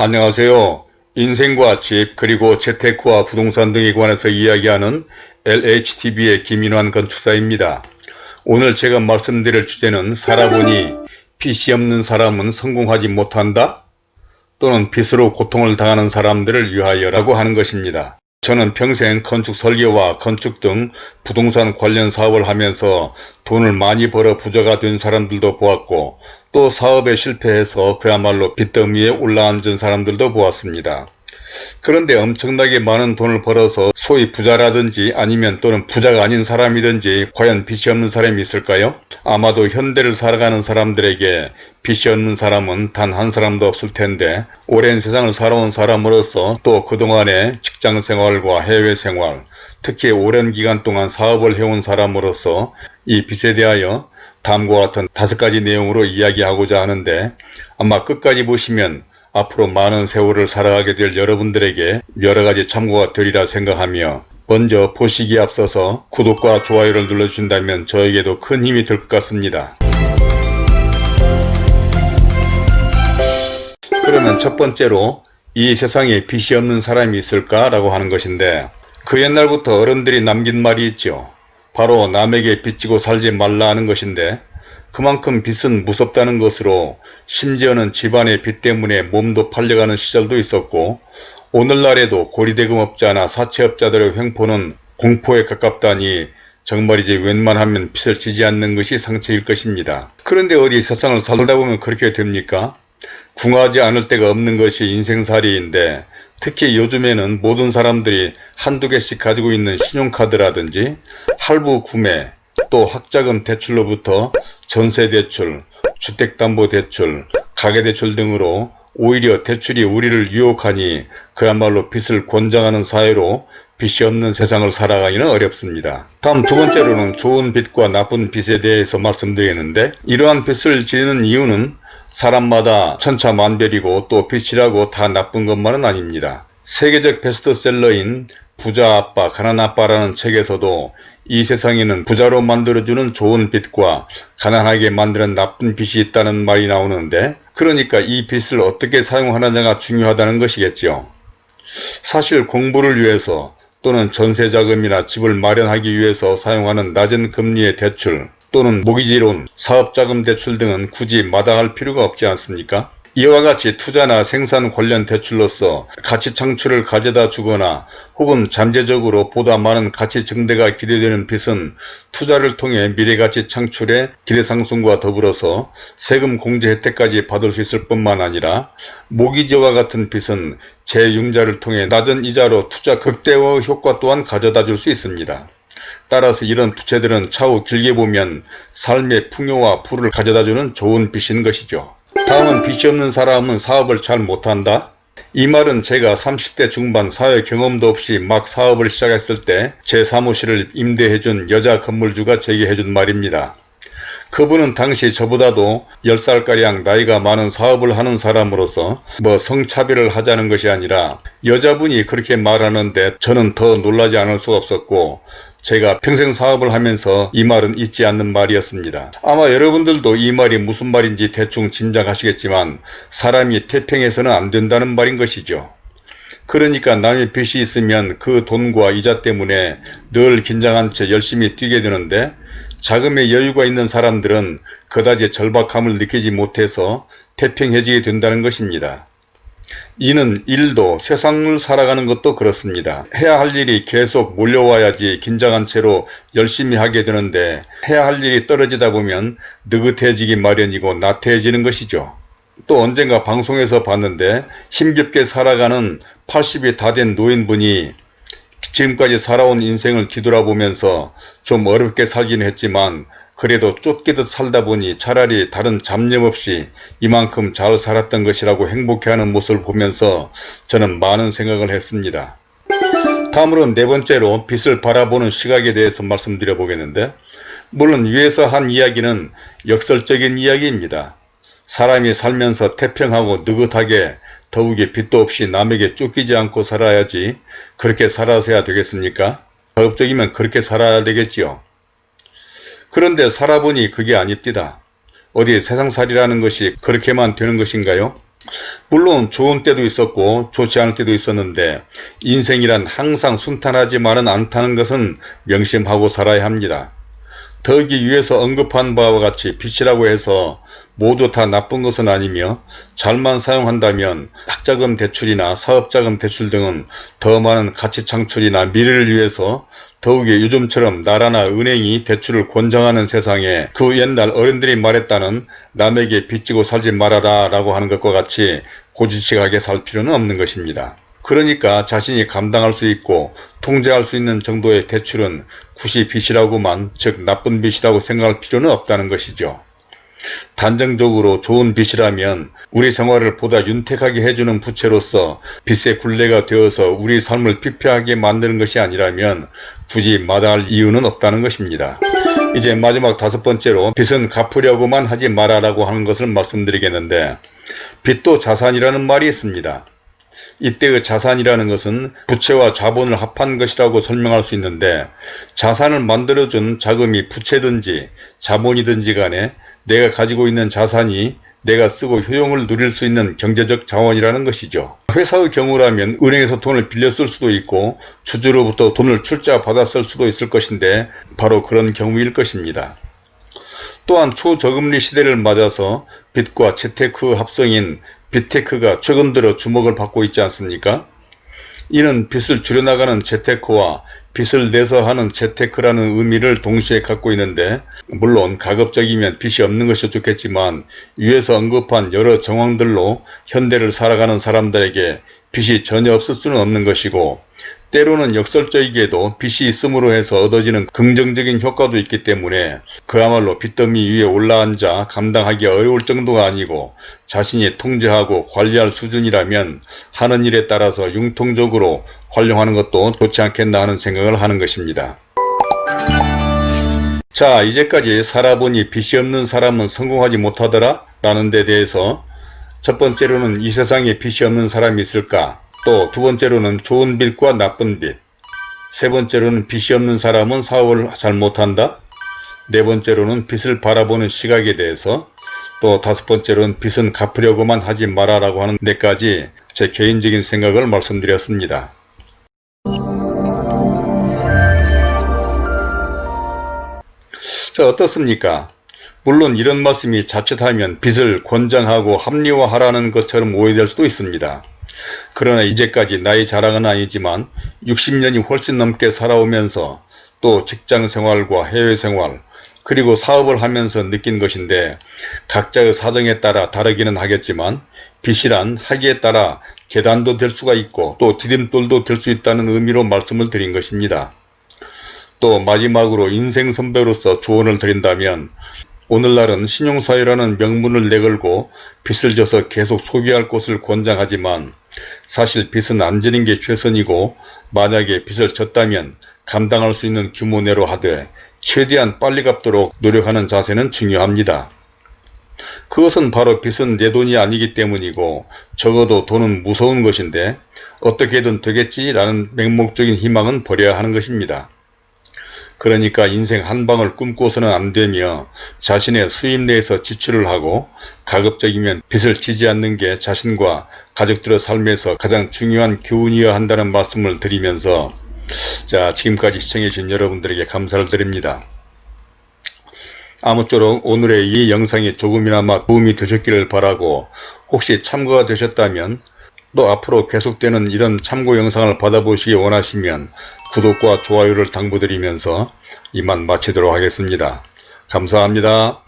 안녕하세요. 인생과 집 그리고 재테크와 부동산 등에 관해서 이야기하는 LHTV의 김인환 건축사입니다. 오늘 제가 말씀드릴 주제는 살아보니 빚이 없는 사람은 성공하지 못한다? 또는 빚으로 고통을 당하는 사람들을 위하여라고 하는 것입니다. 저는 평생 건축 설계와 건축 등 부동산 관련 사업을 하면서 돈을 많이 벌어 부자가 된 사람들도 보았고 또 사업에 실패해서 그야말로 빚더미에 올라앉은 사람들도 보았습니다. 그런데 엄청나게 많은 돈을 벌어서 소위 부자라든지 아니면 또는 부자가 아닌 사람이든지 과연 빚이 없는 사람이 있을까요? 아마도 현대를 살아가는 사람들에게 빚이 없는 사람은 단 한 사람도 없을 텐데 오랜 세상을 살아온 사람으로서 또 그동안의 직장 생활과 해외 생활 특히 오랜 기간 동안 사업을 해온 사람으로서 이 빚에 대하여 다음과 같은 다섯 가지 내용으로 이야기하고자 하는데 아마 끝까지 보시면 앞으로 많은 세월을 살아가게 될 여러분들에게 여러가지 참고가 되리라 생각하며 먼저 보시기에 앞서서 구독과 좋아요를 눌러주신다면 저에게도 큰 힘이 될 것 같습니다. 그러면 첫 번째로 이 세상에 빚이 없는 사람이 있을까 라고 하는 것인데 그 옛날부터 어른들이 남긴 말이 있죠. 바로 남에게 빚지고 살지 말라 하는 것인데 그만큼 빚은 무섭다는 것으로 심지어는 집안의 빚 때문에 몸도 팔려가는 시절도 있었고 오늘날에도 고리대금업자나 사채업자들의 횡포는 공포에 가깝다니 정말이지 웬만하면 빚을 지지 않는 것이 상책일 것입니다. 그런데 어디 세상을 살다 보면 그렇게 됩니까? 궁하지 않을 데가 없는 것이 인생살이인데 특히 요즘에는 모든 사람들이 한두 개씩 가지고 있는 신용카드라든지 할부 구매 또 학자금 대출로부터 전세대출, 주택담보대출, 가계대출 등으로 오히려 대출이 우리를 유혹하니 그야말로 빚을 권장하는 사회로 빚이 없는 세상을 살아가기는 어렵습니다. 다음 두 번째로는 좋은 빚과 나쁜 빚에 대해서 말씀드리겠는데 이러한 빚을 지는 이유는 사람마다 천차만별이고 또 빚이라고 다 나쁜 것만은 아닙니다. 세계적 베스트셀러인 부자 아빠 가난 아빠라는 책에서도 이 세상에는 부자로 만들어주는 좋은 빚과 가난하게 만드는 나쁜 빚이 있다는 말이 나오는데 그러니까 이 빚을 어떻게 사용하느냐가 중요하다는 것이겠죠. 사실 공부를 위해서 또는 전세자금이나 집을 마련하기 위해서 사용하는 낮은 금리의 대출 또는 모기지론, 사업자금 대출 등은 굳이 마다할 필요가 없지 않습니까? 이와 같이 투자나 생산 관련 대출로서 가치 창출을 가져다 주거나 혹은 잠재적으로 보다 많은 가치 증대가 기대되는 빚은 투자를 통해 미래가치 창출의 기대상승과 더불어서 세금 공제 혜택까지 받을 수 있을 뿐만 아니라 모기지와 같은 빚은 재융자를 통해 낮은 이자로 투자 극대화 효과 또한 가져다 줄 수 있습니다. 따라서 이런 부채들은 차후 길게 보면 삶의 풍요와 부를 가져다주는 좋은 빚인 것이죠. 다음은 빚이 없는 사람은 사업을 잘 못한다. 이 말은 제가 30대 중반 사회 경험도 없이 막 사업을 시작했을 때 제 사무실을 임대해준 여자 건물주가 제게 해준 말입니다. 그분은 당시 저보다도 10살가량 나이가 많은 사업을 하는 사람으로서 뭐 성차별을 하자는 것이 아니라 여자분이 그렇게 말하는데 저는 더 놀라지 않을 수가 없었고 제가 평생 사업을 하면서 이 말은 잊지 않는 말이었습니다. 아마 여러분들도 이 말이 무슨 말인지 대충 짐작하시겠지만 사람이 태평해서는 안 된다는 말인 것이죠. 그러니까 남의 빚이 있으면 그 돈과 이자 때문에 늘 긴장한 채 열심히 뛰게 되는데 자금에 여유가 있는 사람들은 그다지 절박함을 느끼지 못해서 태평해지게 된다는 것입니다. 이는 일도 세상을 살아가는 것도 그렇습니다. 해야 할 일이 계속 몰려와야지 긴장한 채로 열심히 하게 되는데 해야 할 일이 떨어지다 보면 느긋해지기 마련이고 나태해지는 것이죠. 또 언젠가 방송에서 봤는데 힘겹게 살아가는 80이 다 된 노인분이 지금까지 살아온 인생을 뒤돌아보면서 좀 어렵게 살긴 했지만 그래도 쫓기듯 살다 보니 차라리 다른 잡념 없이 이만큼 잘 살았던 것이라고 행복해하는 모습을 보면서 저는 많은 생각을 했습니다. 다음으로 네 번째로 빛을 바라보는 시각에 대해서 말씀드려 보겠는데 물론 위에서 한 이야기는 역설적인 이야기입니다. 사람이 살면서 태평하고 느긋하게 더욱이 빛도 없이 남에게 쫓기지 않고 살아야지 그렇게 살아서야 되겠습니까? 가급적이면 그렇게 살아야 되겠지요. 그런데 살아보니 그게 아닙니다. 어디 세상살이라는 것이 그렇게만 되는 것인가요? 물론 좋은 때도 있었고 좋지 않을 때도 있었는데 인생이란 항상 순탄하지만은 않다는 것은 명심하고 살아야 합니다. 더기 위에서 언급한 바와 같이 빛이라고 해서 모두 다 나쁜 것은 아니며 잘만 사용한다면 학자금 대출이나 사업자금 대출 등은 더 많은 가치 창출이나 미래를 위해서 더욱이 요즘처럼 나라나 은행이 대출을 권장하는 세상에 그 옛날 어른들이 말했다는 남에게 빚지고 살지 말아라 라고 하는 것과 같이 고지식하게 살 필요는 없는 것입니다. 그러니까 자신이 감당할 수 있고 통제할 수 있는 정도의 대출은 굳이 빚이라고만 즉 나쁜 빚이라고 생각할 필요는 없다는 것이죠. 단정적으로 좋은 빚이라면 우리 생활을 보다 윤택하게 해주는 부채로서 빚의 굴레가 되어서 우리 삶을 피폐하게 만드는 것이 아니라면 굳이 마다할 이유는 없다는 것입니다. 이제 마지막 다섯 번째로 빚은 갚으려고만 하지 말아라고 하는 것을 말씀드리겠는데 빚도 자산이라는 말이 있습니다. 이때의 자산이라는 것은 부채와 자본을 합한 것이라고 설명할 수 있는데 자산을 만들어준 자금이 부채든지 자본이든지 간에 내가 가지고 있는 자산이 내가 쓰고 효용을 누릴 수 있는 경제적 자원이라는 것이죠. 회사의 경우라면 은행에서 돈을 빌려 쓸 수도 있고 주주로부터 돈을 출자 쓸 수도 있을 것인데 바로 그런 경우일 것입니다. 또한 초저금리 시대를 맞아서 빚과 재테크 합성인 빚테크가 최근 들어 주목을 받고 있지 않습니까? 이는 빚을 줄여나가는 재테크와 빚을 내서 하는 재테크라는 의미를 동시에 갖고 있는데 물론 가급적이면 빚이 없는 것이 좋겠지만 위에서 언급한 여러 정황들로 현대를 살아가는 사람들에게 빚이 전혀 없을 수는 없는 것이고 때로는 역설적이게도 빚이 있음으로 해서 얻어지는 긍정적인 효과도 있기 때문에 그야말로 빚더미 위에 올라앉아 감당하기 어려울 정도가 아니고 자신이 통제하고 관리할 수준이라면 하는 일에 따라서 융통적으로 활용하는 것도 좋지 않겠나 하는 생각을 하는 것입니다. 자 이제까지 살아보니 빚이 없는 사람은 성공하지 못하더라 라는 데 대해서 첫 번째로는 이 세상에 빚이 없는 사람이 있을까 또 두 번째로는 좋은 빚과 나쁜 빚세 번째로는 빚이 없는 사람은 사업을 잘 못한다 네 번째로는 빚을 바라보는 시각에 대해서 또 다섯 번째로는 빚은 갚으려고만 하지 마라라고 하는 데까지 제 개인적인 생각을 말씀드렸습니다. 자 어떻습니까? 물론 이런 말씀이 자칫하면 빚을 권장하고 합리화하라는 것처럼 오해될 수도 있습니다. 그러나 이제까지 나이 자랑은 아니지만 60년이 훨씬 넘게 살아오면서 또 직장생활과 해외생활 그리고 사업을 하면서 느낀 것인데 각자의 사정에 따라 다르기는 하겠지만 빚이란 하기에 따라 계단도 될 수가 있고 또 디딤돌도 될 수 있다는 의미로 말씀을 드린 것입니다. 또 마지막으로 인생 선배로서 조언을 드린다면 오늘날은 신용사회라는 명문을 내걸고 빚을 져서 계속 소비할 것을 권장하지만 사실 빚은 안 지는 게 최선이고 만약에 빚을 졌다면 감당할 수 있는 규모 내로 하되 최대한 빨리 갚도록 노력하는 자세는 중요합니다. 그것은 바로 빚은 내 돈이 아니기 때문이고 적어도 돈은 무서운 것인데 어떻게든 되겠지라는 맹목적인 희망은 버려야 하는 것입니다. 그러니까 인생 한 방을 꿈꿔서는 안되며 자신의 수입 내에서 지출을 하고 가급적이면 빚을 지지 않는 게 자신과 가족들의 삶에서 가장 중요한 교훈이어야 한다는 말씀을 드리면서 자 지금까지 시청해 주신 여러분들에게 감사를 드립니다. 아무쪼록 오늘의 이 영상이 조금이나마 도움이 되셨기를 바라고 혹시 참고가 되셨다면 또 앞으로 계속되는 이런 참고 영상을 받아보시기 원하시면 구독과 좋아요를 당부드리면서 이만 마치도록 하겠습니다. 감사합니다.